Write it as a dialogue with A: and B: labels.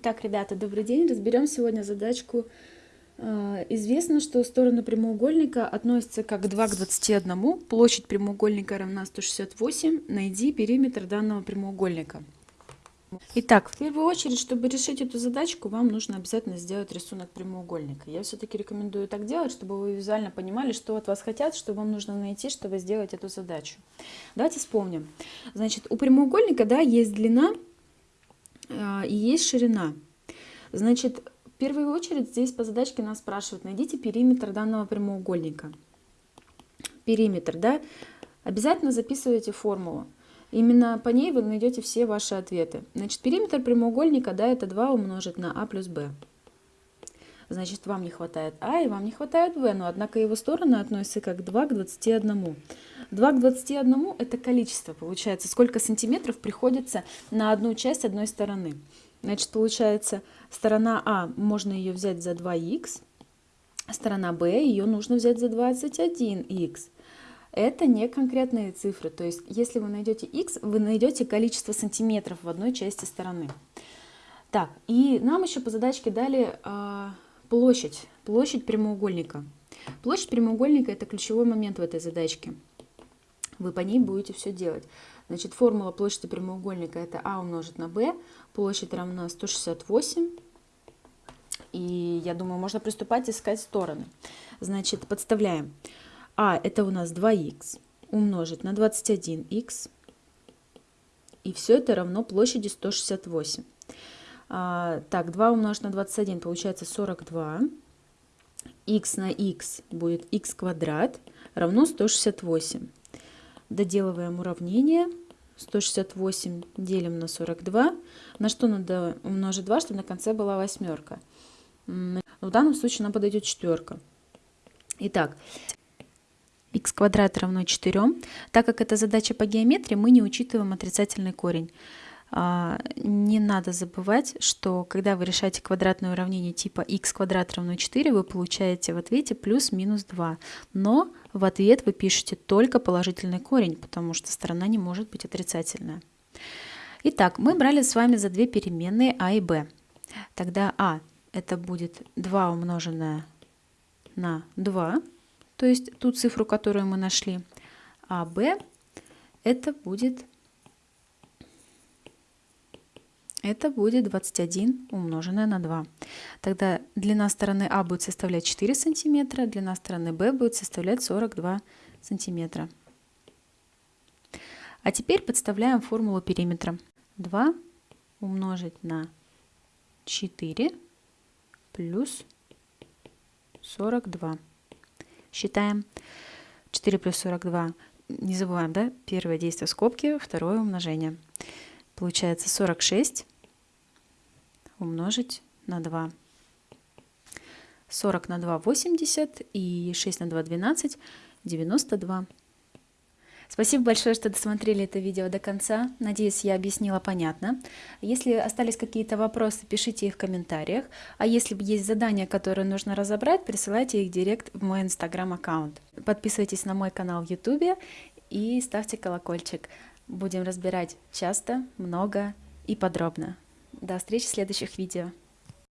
A: Итак, ребята, добрый день. Разберем сегодня задачку. Э, известно, что стороны прямоугольника относятся как 2 к 21. Площадь прямоугольника равна 168. Найди периметр данного прямоугольника. Итак, в первую очередь, чтобы решить эту задачку, вам нужно обязательно сделать рисунок прямоугольника. Я все-таки рекомендую так делать, чтобы вы визуально понимали, что от вас хотят, что вам нужно найти, чтобы сделать эту задачу. Давайте вспомним. Значит, у прямоугольника да, есть длина а, и есть ширина. Значит, в первую очередь здесь по задачке нас спрашивают, найдите периметр данного прямоугольника. Периметр, да? Обязательно записывайте формулу. Именно по ней вы найдете все ваши ответы. Значит, периметр прямоугольника, да, это 2 умножить на а плюс b. Значит, вам не хватает а и вам не хватает v, но однако его стороны относятся как 2 к 21. 2 к 21 это количество, получается, сколько сантиметров приходится на одну часть одной стороны. Значит, получается, сторона А, можно ее взять за 2х, сторона Б, ее нужно взять за 21х. Это не конкретные цифры, то есть если вы найдете x, вы найдете количество сантиметров в одной части стороны. Так, и нам еще по задачке дали э, площадь, площадь прямоугольника. Площадь прямоугольника – это ключевой момент в этой задачке вы по ней будете все делать. Значит, формула площади прямоугольника это а умножить на b, площадь равна 168. И я думаю, можно приступать искать стороны. Значит, подставляем. А это у нас 2х умножить на 21х. И все это равно площади 168. А, так, 2 умножить на 21 получается 42. х на х будет х квадрат равно 168. Доделываем уравнение. 168 делим на 42. На что надо умножить 2, чтобы на конце была восьмерка? В данном случае нам подойдет четверка. Итак, х квадрат равно 4. Так как это задача по геометрии, мы не учитываем отрицательный корень. А, не надо забывать, что когда вы решаете квадратное уравнение типа x квадрат равно 4, вы получаете в ответе плюс-минус 2. Но в ответ вы пишете только положительный корень, потому что сторона не может быть отрицательная. Итак, мы брали с вами за две переменные а и b. Тогда а это будет 2 умноженное на 2, то есть ту цифру, которую мы нашли, а b это будет это будет 21 умноженное на 2. Тогда длина стороны А будет составлять 4 сантиметра, длина стороны Б будет составлять 42 сантиметра. А теперь подставляем формулу периметра. 2 умножить на 4 плюс 42. Считаем 4 плюс 42. Не забываем, да? Первое действие скобки, второе умножение. Получается 46 умножить на 2. 40 на 2 – 80 и 6 на 2 – 12, 92. Спасибо большое, что досмотрели это видео до конца. Надеюсь, я объяснила понятно. Если остались какие-то вопросы, пишите их в комментариях. А если есть задания, которые нужно разобрать, присылайте их директ в мой инстаграм-аккаунт. Подписывайтесь на мой канал в ютубе и ставьте колокольчик. Будем разбирать часто, много и подробно. До встречи в следующих видео.